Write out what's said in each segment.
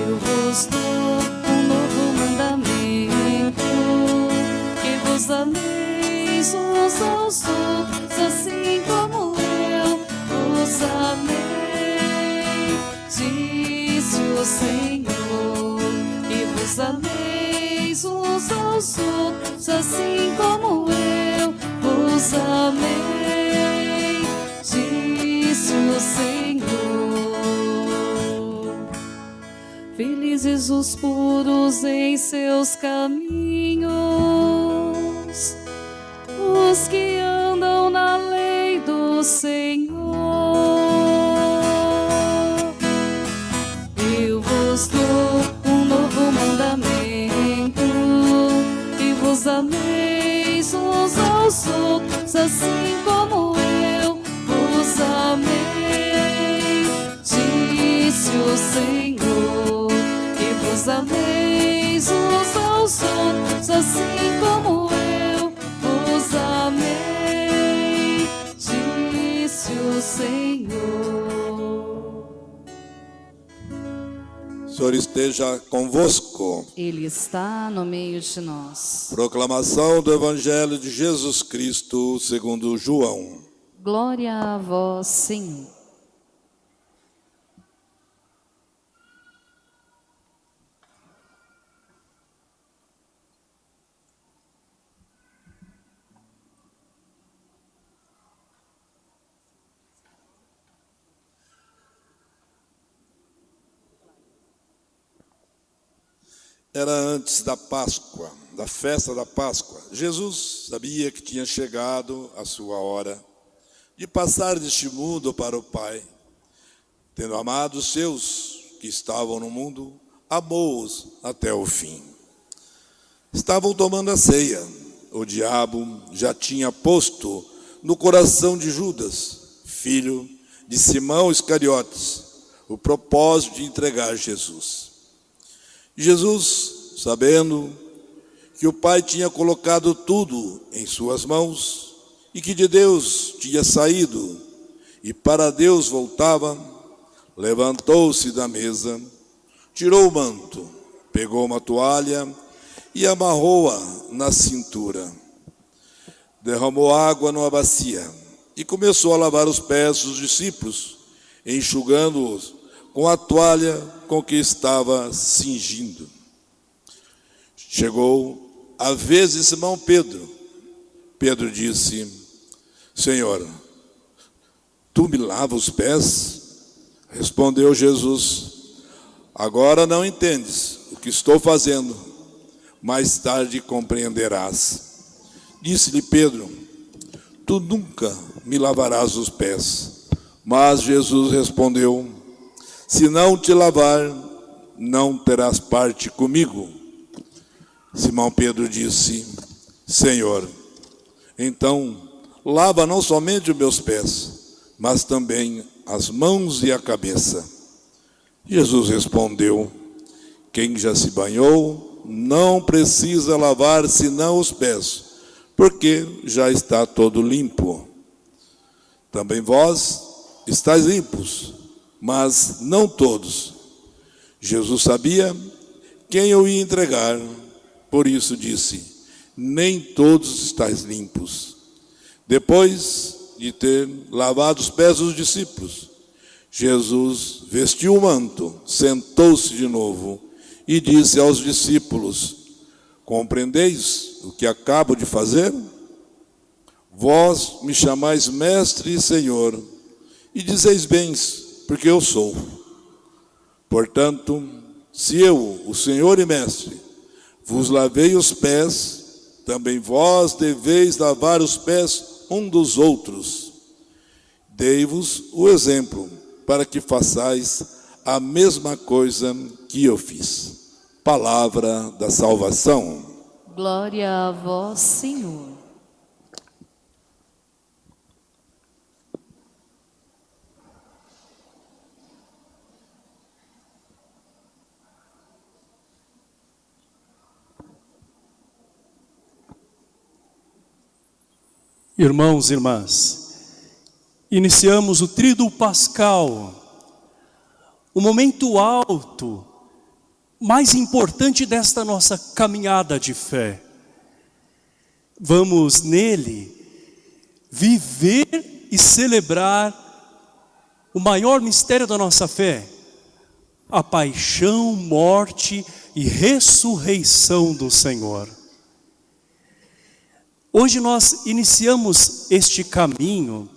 Eu vos dou um novo mandamento, que vos ameis uns aos outros, assim como eu vos amei. Disse o Senhor, que vos ameis uns aos outros, assim como eu vos amei. Os puros em seus caminhos, os que andam na lei do Senhor. Eu vos dou um novo mandamento, que vos ameis uns aos outros, assim como eu vos amei. Disse o Senhor, vos ameis uns aos outros, assim como eu vos amei. Disse o Senhor. O Senhor esteja convosco. Ele está no meio de nós. Proclamação do Evangelho de Jesus Cristo segundo João. Glória a vós, Senhor. Era antes da Páscoa, da festa da Páscoa. Jesus sabia que tinha chegado a sua hora de passar deste mundo para o Pai. Tendo amado os seus que estavam no mundo, amou-os até o fim. Estavam tomando a ceia. O diabo já tinha posto no coração de Judas, filho de Simão Iscariotes, o propósito de entregar Jesus. Jesus, sabendo que o Pai tinha colocado tudo em suas mãos e que de Deus tinha saído e para Deus voltava, levantou-se da mesa, tirou o manto, pegou uma toalha e amarrou-a na cintura. Derramou água numa bacia e começou a lavar os pés dos discípulos, enxugando-os com a toalha com que estava cingindo. Chegou a vez de Simão Pedro. Pedro disse: Senhor, tu me lavas os pés? Respondeu Jesus: Agora não entendes o que estou fazendo, mais tarde compreenderás. Disse-lhe Pedro: Tu nunca me lavarás os pés. Mas Jesus respondeu: Se não te lavar, não terás parte comigo. Simão Pedro disse: Senhor, então lava não somente os meus pés, mas também as mãos e a cabeça. Jesus respondeu: Quem já se banhou não precisa lavar senão os pés, porque já está todo limpo. Também vós estáis limpos, mas não todos. Jesus sabia quem eu ia entregar, por isso disse: Nem todos estáis limpos. Depois de ter lavado os pés dos discípulos, Jesus vestiu o manto, sentou-se de novo e disse aos discípulos: Compreendeis o que acabo de fazer? Vós me chamais mestre e senhor, e dizeis bens, porque eu sou. Portanto, se eu, o senhor e mestre, vos lavei os pés, também vós deveis lavar os pés um dos outros. Dei-vos o exemplo, para que façais a mesma coisa que eu fiz. Palavra da salvação. Glória a vós, Senhor. Irmãos e irmãs, iniciamos o Tríduo Pascal, o momento alto mais importante desta nossa caminhada de fé. Vamos nele viver e celebrar o maior mistério da nossa fé, a paixão, morte e ressurreição do Senhor. Hoje nós iniciamos este caminho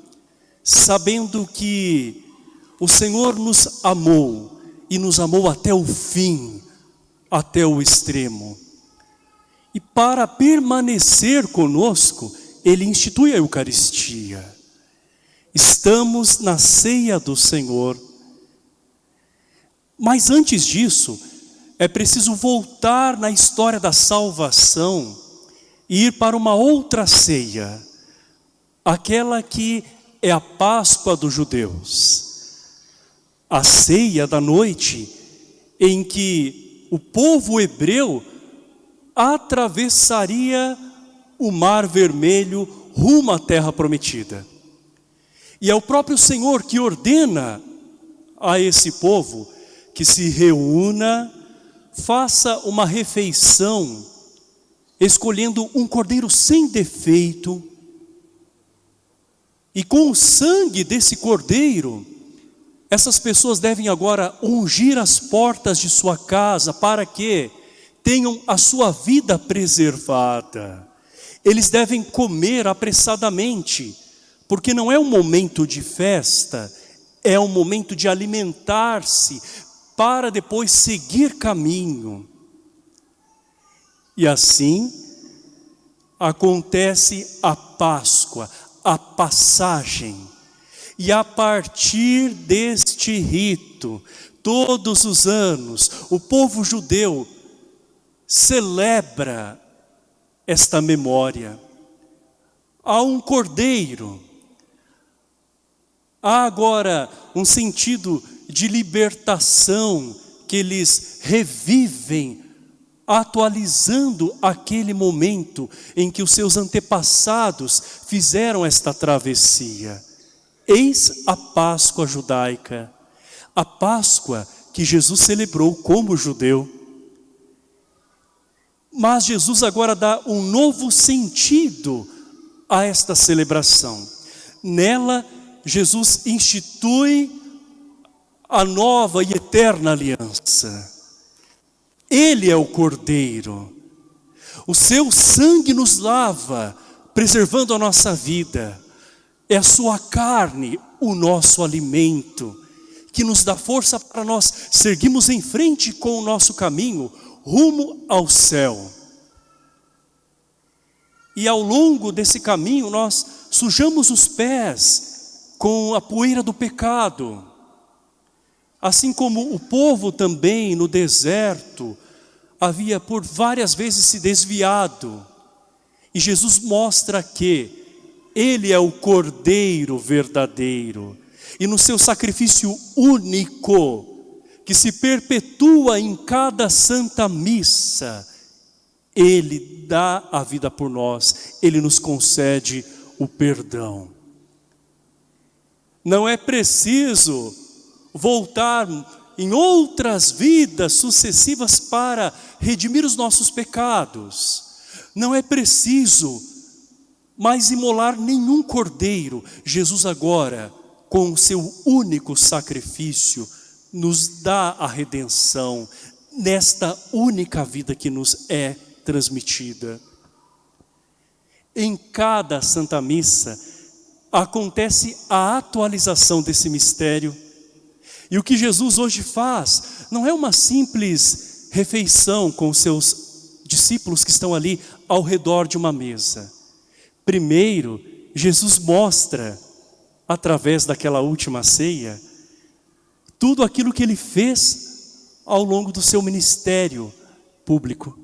sabendo que o Senhor nos amou e nos amou até o fim, até o extremo. E para permanecer conosco, Ele institui a Eucaristia. Estamos na ceia do Senhor. Mas antes disso, é preciso voltar na história da salvação ir para uma outra ceia, aquela que é a Páscoa dos judeus. A ceia da noite em que o povo hebreu atravessaria o mar vermelho rumo à terra prometida. E é o próprio Senhor que ordena a esse povo que se reúna, faça uma refeição, escolhendo um cordeiro sem defeito, e com o sangue desse cordeiro, essas pessoas devem agora ungir as portas de sua casa para que tenham a sua vida preservada. Eles devem comer apressadamente, porque não é um momento de festa, é um momento de alimentar-se para depois seguir caminho. E assim acontece a Páscoa, a passagem. E a partir deste rito, todos os anos, o povo judeu celebra esta memória. Há um cordeiro, há agora um sentido de libertação que eles revivem, atualizando aquele momento em que os seus antepassados fizeram esta travessia. Eis a Páscoa judaica, a Páscoa que Jesus celebrou como judeu. Mas Jesus agora dá um novo sentido a esta celebração. Nela, Jesus institui a nova e eterna aliança. Ele é o Cordeiro. O seu sangue nos lava, preservando a nossa vida. É a sua carne o nosso alimento, que nos dá força para nós seguirmos em frente com o nosso caminho, rumo ao céu. E ao longo desse caminho nós sujamos os pés com a poeira do pecado, Assim como o povo também no deserto havia por várias vezes se desviado. E Jesus mostra que Ele é o Cordeiro verdadeiro. E no seu sacrifício único, que se perpetua em cada santa missa, Ele dá a vida por nós, Ele nos concede o perdão. Não é preciso voltar em outras vidas sucessivas para redimir os nossos pecados. Não é preciso mais imolar nenhum cordeiro. Jesus agora, com o seu único sacrifício, nos dá a redenção nesta única vida que nos é transmitida. Em cada Santa Missa acontece a atualização desse mistério e o que Jesus hoje faz não é uma simples refeição com os seus discípulos que estão ali ao redor de uma mesa. Primeiro, Jesus mostra, através daquela última ceia, tudo aquilo que ele fez ao longo do seu ministério público.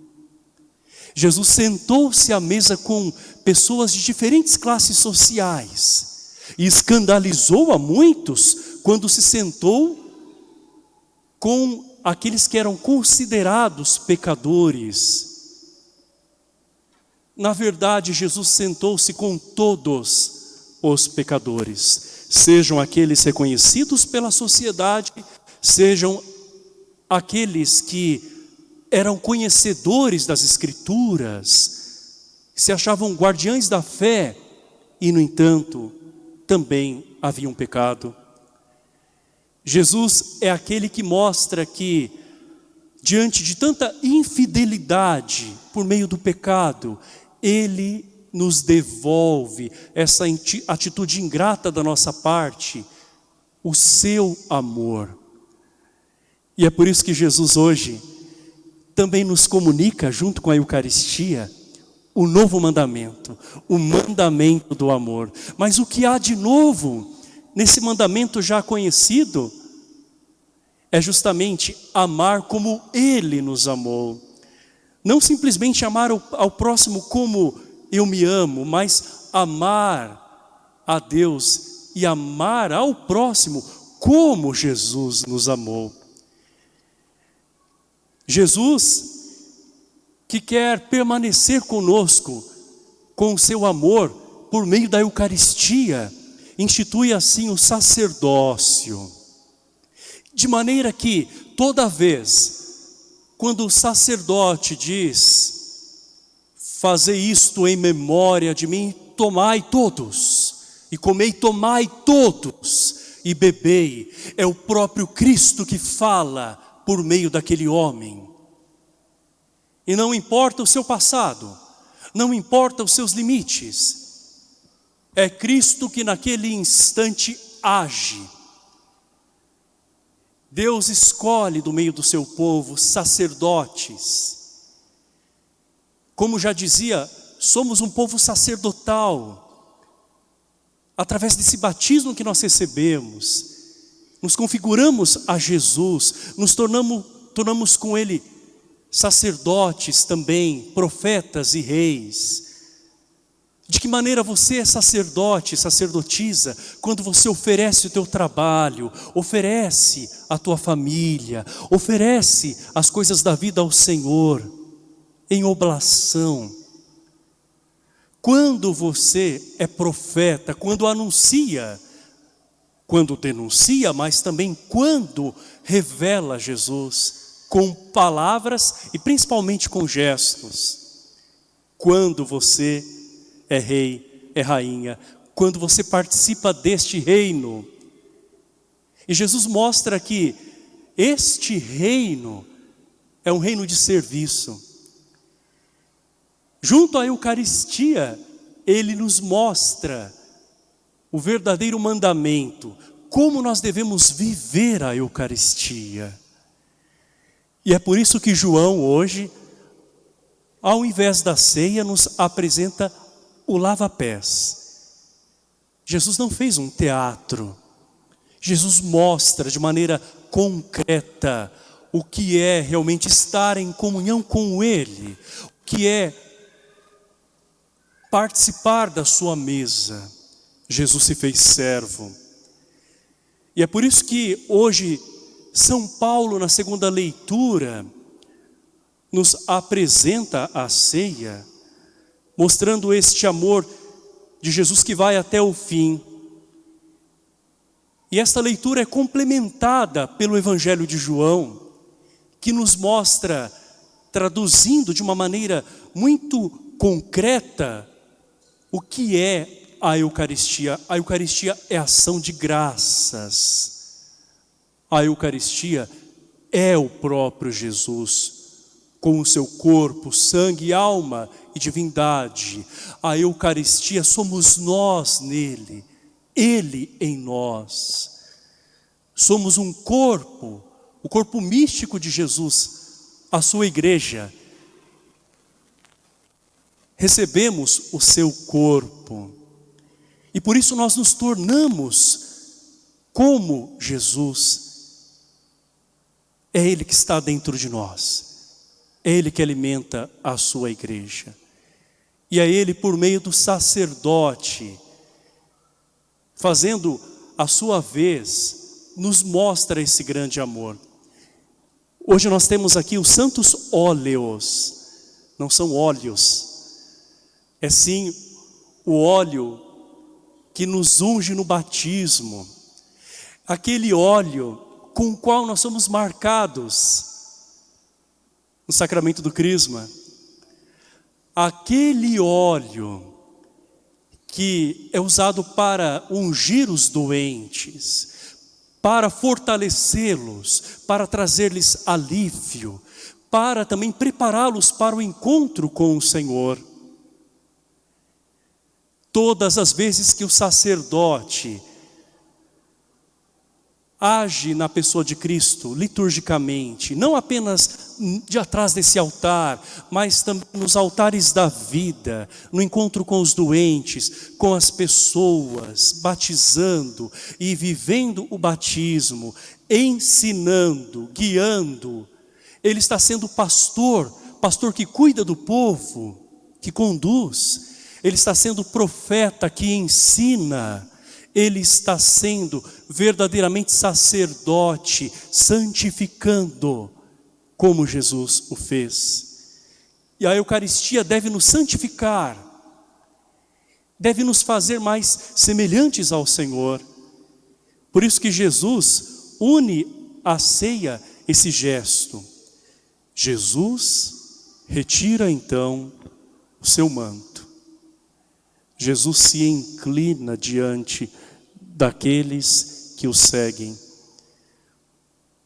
Jesus sentou-se à mesa com pessoas de diferentes classes sociais e escandalizou a muitos quando se sentou com aqueles que eram considerados pecadores. Na verdade, Jesus sentou-se com todos os pecadores, sejam aqueles reconhecidos pela sociedade, sejam aqueles que eram conhecedores das Escrituras, se achavam guardiães da fé e, no entanto, também haviam pecado. Jesus é aquele que mostra que, diante de tanta infidelidade por meio do pecado, Ele nos devolve essa atitude ingrata da nossa parte, o seu amor. E é por isso que Jesus hoje também nos comunica, junto com a Eucaristia, o novo mandamento, o mandamento do amor. Mas o que há de novo nesse mandamento já conhecido é justamente amar como Ele nos amou. Não simplesmente amar ao, próximo como eu me amo, mas amar a Deus e amar ao próximo como Jesus nos amou. Jesus, que quer permanecer conosco com o seu amor por meio da Eucaristia, institui assim o sacerdócio. De maneira que toda vez, quando o sacerdote diz, fazer isto em memória de mim, tomai todos, e comei tomai todos, e bebei, é o próprio Cristo que fala, por meio daquele homem. E não importa o seu passado, não importa os seus limites, é Cristo que naquele instante age. Deus escolhe do meio do seu povo sacerdotes. Como já dizia, somos um povo sacerdotal. Através desse batismo que nós recebemos, nos configuramos a Jesus, nos tornamos, tornamos com Ele sacerdotes também, profetas e reis. De que maneira você é sacerdote, sacerdotisa, quando você oferece o teu trabalho, oferece a tua família, oferece as coisas da vida ao Senhor, em oblação. Quando você é profeta, quando anuncia, quando denuncia, mas também quando revela Jesus com palavras e principalmente com gestos. Quando você é rei, é rainha, quando você participa deste reino. E Jesus mostra que este reino é um reino de serviço. Junto à Eucaristia, ele nos mostra o verdadeiro mandamento, como nós devemos viver a Eucaristia. E é por isso que João hoje, ao invés da ceia, nos apresenta o lava-pés. Jesus não fez um teatro. Jesus mostra de maneira concreta o que é realmente estar em comunhão com Ele, o que é participar da sua mesa. Jesus se fez servo. E é por isso que hoje São Paulo, na segunda leitura, nos apresenta a ceia, mostrando este amor de Jesus que vai até o fim. E esta leitura é complementada pelo Evangelho de João, que nos mostra, traduzindo de uma maneira muito concreta, o que é a Eucaristia. A Eucaristia é ação de graças. A Eucaristia é o próprio Jesus, com o seu corpo, sangue, alma e divindade. A Eucaristia somos nós nele, Ele em nós. Somos um corpo, o corpo místico de Jesus, a sua igreja. Recebemos o seu corpo. E por isso nós nos tornamos como Jesus. É Ele que está dentro de nós. É Ele que alimenta a sua igreja. E é Ele, por meio do sacerdote, fazendo a sua vez, nos mostra esse grande amor. Hoje nós temos aqui os santos óleos, não são óleos, é sim o óleo que nos unge no batismo, aquele óleo com o qual nós somos marcados no sacramento do Crisma, aquele óleo que é usado para ungir os doentes, para fortalecê-los, para trazer-lhes alívio, para também prepará-los para o encontro com o Senhor. Todas as vezes que o sacerdote age na pessoa de Cristo, liturgicamente, não apenas de atrás desse altar, mas também nos altares da vida, no encontro com os doentes, com as pessoas, batizando e vivendo o batismo, ensinando, guiando. Ele está sendo pastor, pastor que cuida do povo, que conduz. Ele está sendo profeta que ensina, ele está sendo verdadeiramente sacerdote, santificando, como Jesus o fez. E a Eucaristia deve nos santificar, deve nos fazer mais semelhantes ao Senhor. Por isso que Jesus une a ceia esse gesto. Jesus retira então o seu manto. Jesus se inclina diante daqueles que o seguem.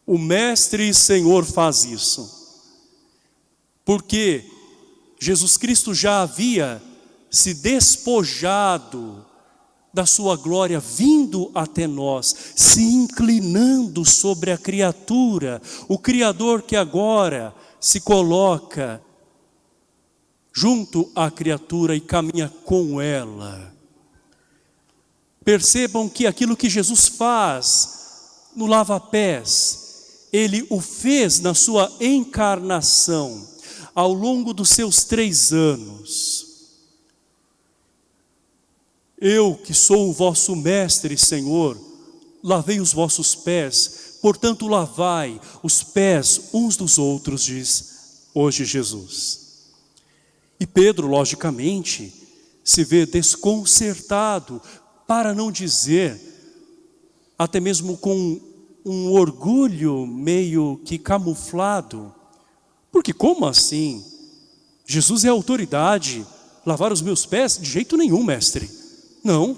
O Mestre e Senhor faz isso, porque Jesus Cristo já havia se despojado da sua glória, vindo até nós, se inclinando sobre a criatura, o Criador que agora se coloca junto à criatura e caminha com ela. Percebam que aquilo que Jesus faz no lava-pés, Ele o fez na sua encarnação, ao longo dos seus três anos. Eu que sou o vosso mestre, Senhor, lavei os vossos pés, portanto lavai os pés uns dos outros, diz hoje Jesus. E Pedro, logicamente, se vê desconcertado para não dizer, até mesmo com um orgulho meio que camuflado, porque como assim? Jesus é autoridade, lavar os meus pés? De jeito nenhum, mestre. Não.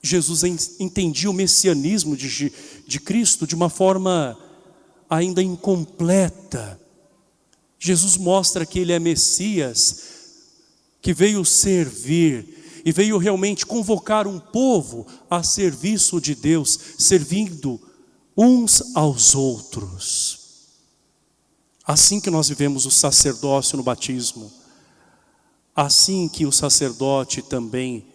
Jesus entendia o messianismo de, de Cristo de uma forma ainda incompleta. Jesus mostra que ele é Messias, que veio servir, e veio realmente convocar um povo a serviço de Deus, servindo uns aos outros. Assim que nós vivemos o sacerdócio no batismo, assim que o sacerdote também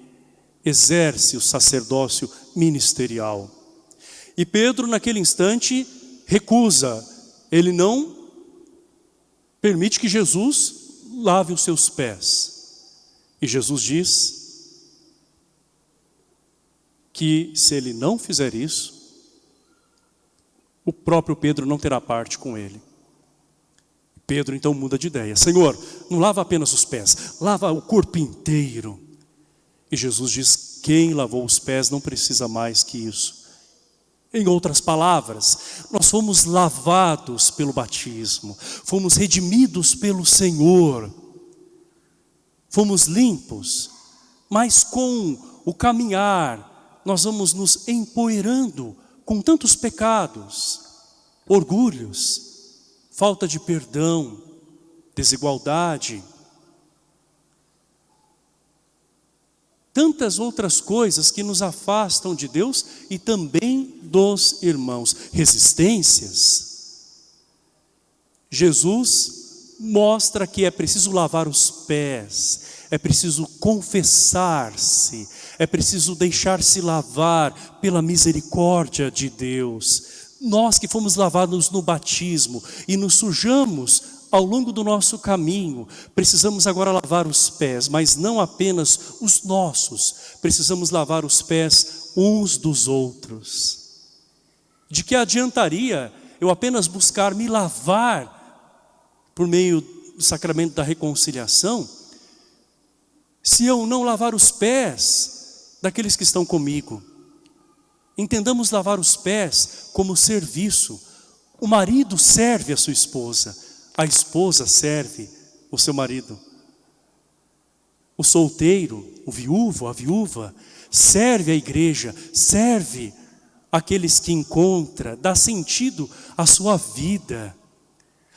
exerce o sacerdócio ministerial. E Pedro naquele instante recusa, ele não permite que Jesus lave os seus pés. E Jesus diz, que se ele não fizer isso, o próprio Pedro não terá parte com ele. Pedro então muda de ideia. Senhor, não lava apenas os pés, lava o corpo inteiro. E Jesus diz, quem lavou os pés não precisa mais que isso. Em outras palavras, nós fomos lavados pelo batismo, fomos redimidos pelo Senhor, fomos limpos, mas com o caminhar nós vamos nos empoeirando com tantos pecados, orgulhos, falta de perdão, desigualdade, tantas outras coisas que nos afastam de Deus e também dos irmãos, resistências. Jesus mostra que é preciso lavar os pés, é preciso confessar-se, é preciso deixar-se lavar pela misericórdia de Deus. Nós que fomos lavados no batismo e nos sujamos ao longo do nosso caminho, precisamos agora lavar os pés, mas não apenas os nossos, precisamos lavar os pés uns dos outros. De que adiantaria eu apenas buscar me lavar por meio do sacramento da reconciliação, se eu não lavar os pés daqueles que estão comigo. Entendamos lavar os pés como serviço, O marido serve a sua esposa, a esposa serve o seu marido. O solteiro, o viúvo, a viúva, serve a igreja, serve aqueles que encontra, dá sentido à sua vida.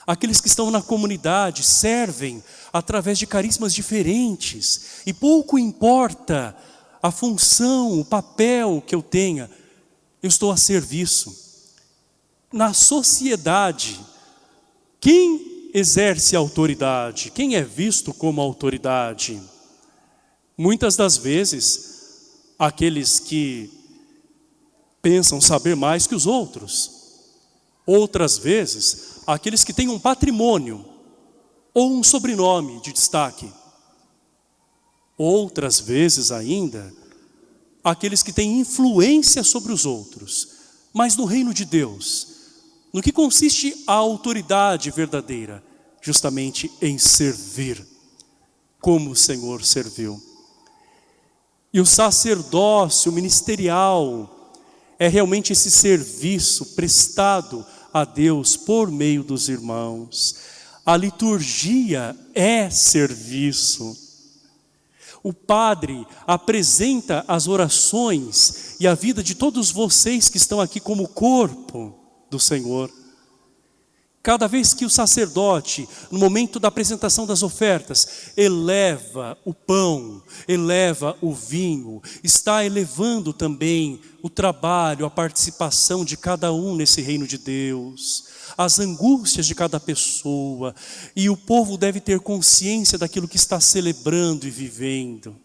Aqueles que estão na comunidade servem através de carismas diferentes. E pouco importa a função, o papel que eu tenha, eu estou a serviço. Na sociedade, quem exerce autoridade? Quem é visto como autoridade? Muitas das vezes, aqueles que pensam saber mais que os outros. Outras vezes, aqueles que têm um patrimônio ou um sobrenome de destaque. Outras vezes ainda, aqueles que têm influência sobre os outros. Mas no reino de Deus, no que consiste a autoridade verdadeira? Justamente em servir, como o Senhor serviu. E o sacerdócio ministerial é realmente esse serviço prestado a Deus por meio dos irmãos. A liturgia é serviço. O Padre apresenta as orações e a vida de todos vocês que estão aqui como corpo do Senhor. Cada vez que o sacerdote, no momento da apresentação das ofertas, eleva o pão, eleva o vinho, está elevando também o trabalho, a participação de cada um nesse reino de Deus, as angústias de cada pessoa, e o povo deve ter consciência daquilo que está celebrando e vivendo.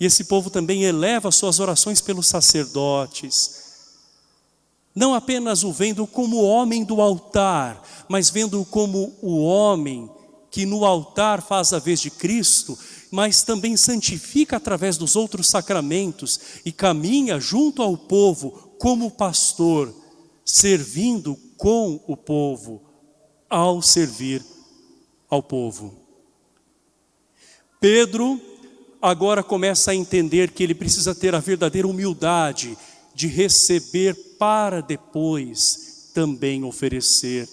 E esse povo também eleva suas orações pelos sacerdotes, não apenas o vendo como homem do altar, mas vendo como o homem que no altar faz a vez de Cristo, mas também santifica através dos outros sacramentos e caminha junto ao povo como pastor, servindo com o povo, ao servir ao povo. Pedro agora começa a entender que ele precisa ter a verdadeira humildade de receber para depois também oferecer.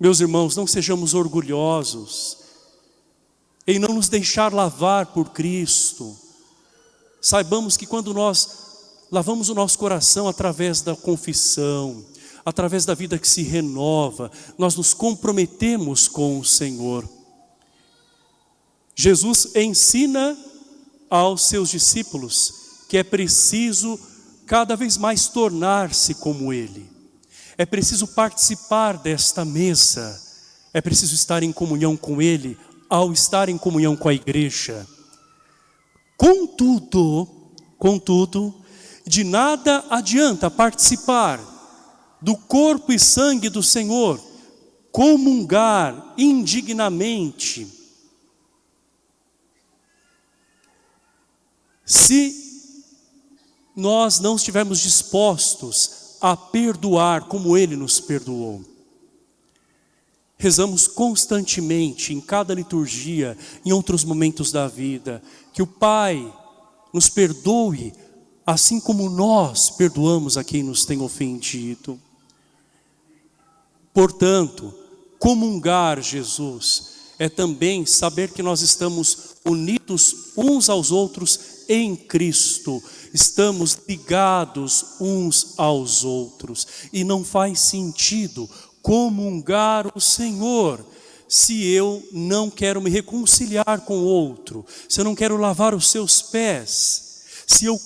Meus irmãos, não sejamos orgulhosos em não nos deixar lavar por Cristo. Saibamos que quando nós lavamos o nosso coração através da confissão, através da vida que se renova, nós nos comprometemos com o Senhor. Jesus ensina aos seus discípulos que é preciso cada vez mais tornar-se como Ele. É preciso participar desta mesa, é preciso estar em comunhão com Ele, ao estar em comunhão com a igreja. Contudo, contudo, de nada adianta participar do corpo e sangue do Senhor, comungar indignamente, se nós não estivermos dispostos a perdoar como Ele nos perdoou. Rezamos constantemente, em cada liturgia, em outros momentos da vida, que o Pai nos perdoe, assim como nós perdoamos a quem nos tem ofendido. Portanto, comungar Jesus é também saber que nós estamos unidos uns aos outros em Cristo, estamos ligados uns aos outros, e não faz sentido comungar o Senhor, se eu não quero me reconciliar com o outro, se eu não quero lavar os seus pés, se eu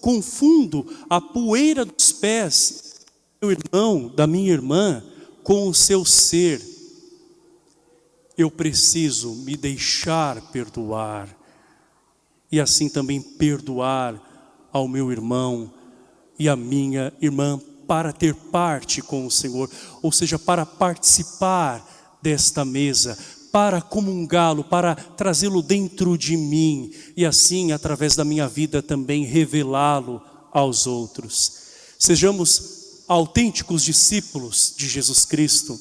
confundo a poeira dos pés do meu irmão, da minha irmã, com o seu ser, eu preciso me deixar perdoar, e assim também perdoar ao meu irmão e à minha irmã para ter parte com o Senhor, ou seja, para participar desta mesa, para comungá-lo, para trazê-lo dentro de mim e assim, através da minha vida também revelá-lo aos outros. Sejamos autênticos discípulos de Jesus Cristo,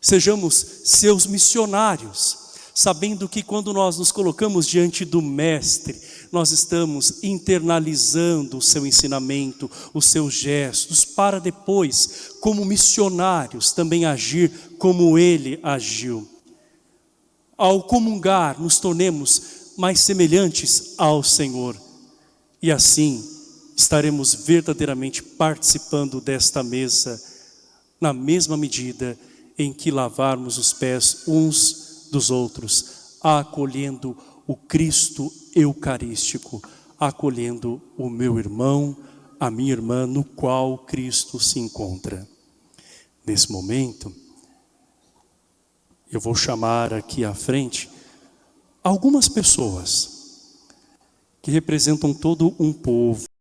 sejamos seus missionários, sabendo que quando nós nos colocamos diante do Mestre, nós estamos internalizando o seu ensinamento, os seus gestos, para depois, como missionários, também agir como ele agiu. Ao comungar, nos tornemos mais semelhantes ao Senhor. E assim, estaremos verdadeiramente participando desta mesa, na mesma medida em que lavarmos os pés uns dos outros, acolhendo o Cristo eucarístico, acolhendo o meu irmão, a minha irmã, no qual Cristo se encontra. Nesse momento, eu vou chamar aqui à frente algumas pessoas que representam todo um povo,